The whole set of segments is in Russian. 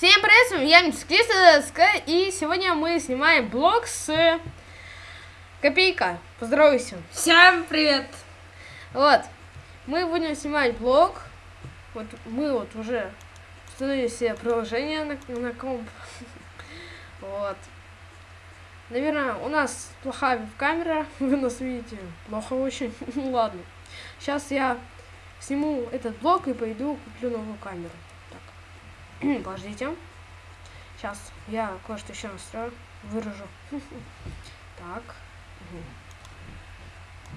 Всем привет, с вами я Мискриста, и сегодня мы снимаем блог с Копейка. Поздоровайся. Всем привет! Вот, мы будем снимать блог. Вот мы вот уже установили себе приложение на, на комп. Вот. Наверное, у нас плохая камера, вы нас видите плохо очень. Ну ладно. Сейчас я сниму этот блок и пойду куплю новую камеру. Подождите. Сейчас я кое-что еще настрою. Выражу. Так.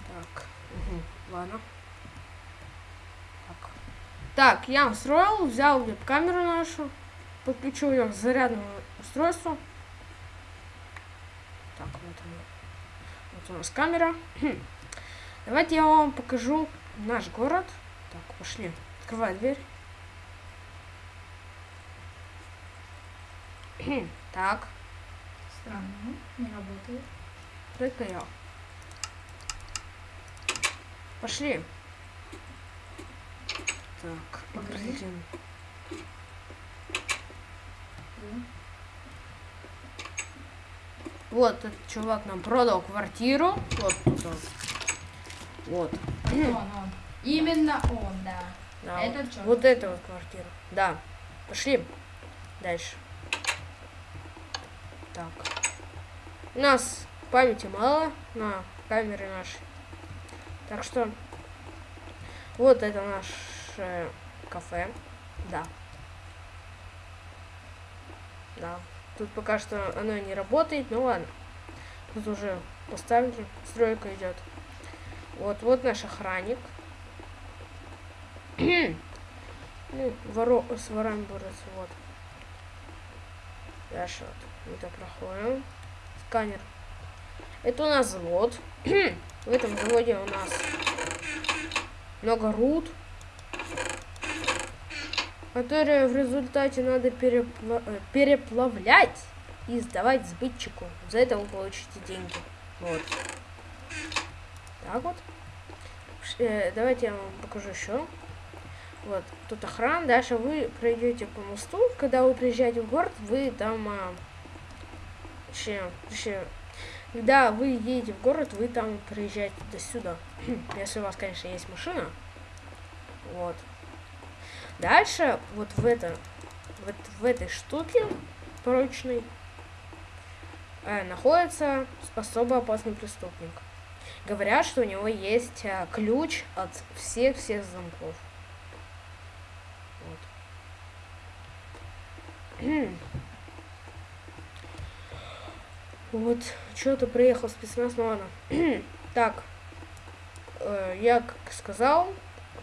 Так. Ладно. Так. Так, я настроил, взял веб-камеру нашу, подключил ее к зарядному устройству. Так, вот она. Вот у нас камера. Давайте я вам покажу наш город. Так, пошли. Открывай дверь. так. Странно, не работает. Только я. Пошли. Так, блин. Вот этот чувак нам продал квартиру. Вот тут он. Вот. Он, он. Именно он, да. Да, Это вот, чё? вот эта вот квартира. Да. Пошли. Дальше. Так. У нас памяти мало на камере нашей. Так что вот это наше кафе. Да. Да. Тут пока что оно не работает, ну ладно. Тут уже поставили, стройка идет. Вот, вот наш охранник. ну, воро с ворами борется, вот. Вот. Это проходим. Сканер. Это у нас завод. В этом заводе у нас много руд, которые в результате надо перепла- э, переплавлять и сдавать сбытчику. За это вы получите деньги. Вот. Так вот. Э, давайте я вам покажу еще. Вот, тут охрана. Дальше вы пройдете по мосту. Когда вы приезжаете в город, вы там... А, точнее, точнее, когда вы едете в город, вы там приезжаете до сюда. Если у вас, конечно, есть машина. Вот. Дальше, вот в это, вот в этой штуке прочной э, находится особо опасный преступник. Говорят, что у него есть э, ключ от всех-всех замков. Вот. Что-то приехал спецназ, ну ладно. так, э, я как сказал,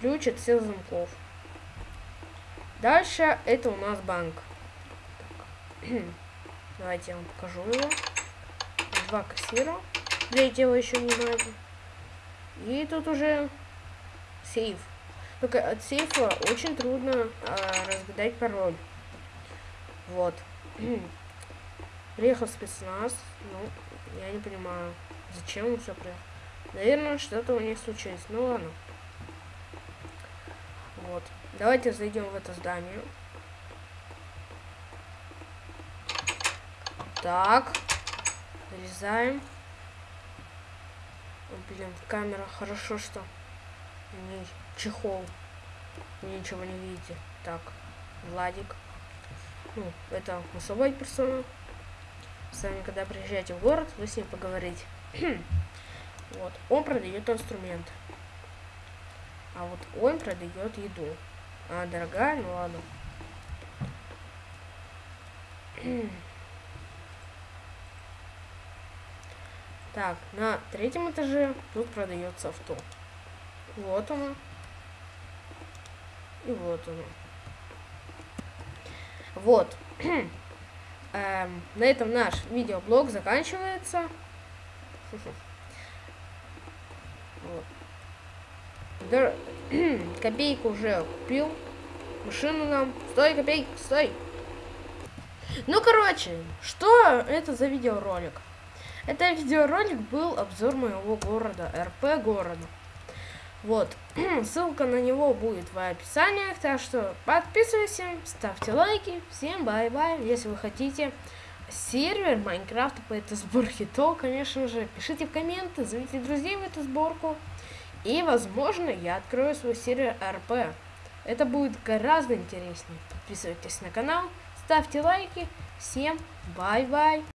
ключ от всех замков. Дальше это у нас банк. Давайте я вам покажу его. Два кассира. Третьего еще не надо. И тут уже сейф. Только от сейфа очень трудно а, разгадать пароль. Вот. Приехал спецназ. Ну, я не понимаю, зачем он все приехал. Наверное, что-то у них случилось. Ну ладно. Вот. Давайте зайдем в это здание. Так. Залезаем. О, блин, камера. Хорошо, что не чехол. Ничего не видите. Так, Владик. Ну, это особая персона. С вами, когда приезжаете в город, вы с ним поговорите. вот. Он продает инструменты. А вот он продает еду. А, дорогая, ну ладно. так, на третьем этаже тут продается авто. Вот оно. И вот оно. Вот. эм, на этом наш видеоблог заканчивается. вот. Копейку уже купил. Машину нам. Стой, копейка, стой. Ну, короче, что это за видеоролик? Это видеоролик был обзор моего города, РП города. Вот, ссылка на него будет в описании, так что подписывайся, ставьте лайки, всем bye-bye, если вы хотите сервер Майнкрафта по этой сборке, то, конечно же, пишите в комменты, зовите друзей в эту сборку, и, возможно, я открою свой сервер РП. Это будет гораздо интереснее. Подписывайтесь на канал, ставьте лайки, всем bye-bye.